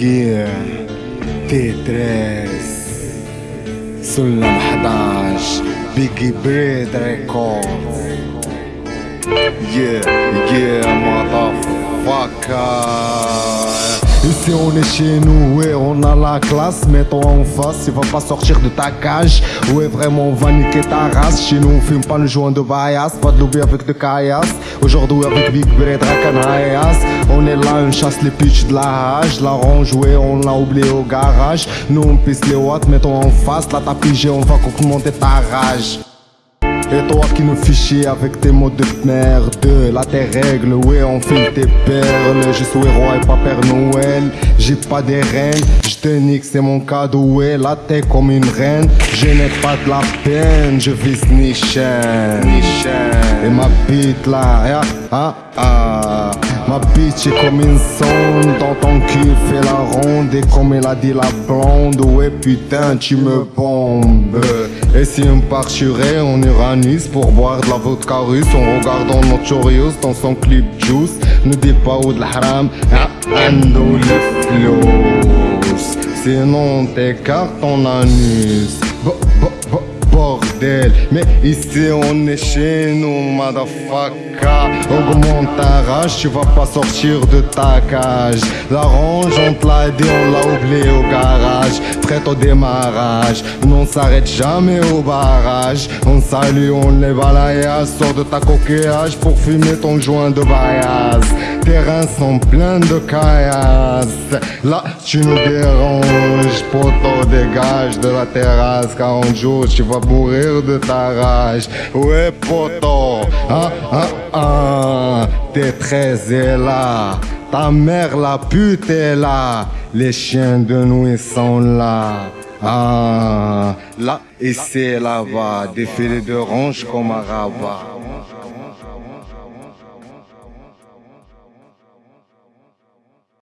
جير تيتريس سلم 11 بيجي بريد ريكورد Yeah, yeah, motherfucker Ici on est chez nous, ouais on a la classe Mets-toi en face, il va pas sortir de ta cage Ouais vraiment on va niquer ta race Chez nous on fume pas le joint de Bayas Pas de lobby avec de caillasse Aujourd'hui avec Big Bread, Rakanayas On est là, on chasse les pitchs de la hache. La range, ouais on l'a oublié au garage. Nous on pisse les watts, mets-toi en face. Là t'as pigé, on va augmenter ta rage. Et toi qui nous fichier avec tes mots de merde. Là tes règles, ouais on fait tes perles. Je suis roi et pas Père Noël. J'ai pas des reines, je te nique c'est mon cadeau Ouais là t'es comme une reine. Je n'ai pas de la peine, je vise ni Et ma bite là, ah, ah, Ma bitch est comme une sonde Dans ton cul fait la ronde Et comme elle a dit la blonde Ouais putain tu me bombes Et si on partirait on ira pour boire de la vodka russe en regardant Notorious dans son clip Juice. Ne dis pas où de la haram, ando le flows. Sinon t'écartes ton anus. Bordel, mais ici on est chez nous, motherfucker. Augmente ta rage, tu vas pas sortir de ta cage. La range, on te l'a dit, on l'a oublié au garage. Prête au démarrage, on s'arrête jamais au barrage. On salue, on les balaye, sort de ta coquillage pour fumer ton joint de bayasse. Tes sont pleins de caillasse. Là, tu nous déranges, poteau, dégage de la terrasse. 40 jours, tu vas mourir de ta rage. Ouais, poteau, ah, ah, ah, t'es très là. Ta mère la pute est là, les chiens de nuit sont là. Ah, là et c'est là-bas, défilé de ronge comme un rabat.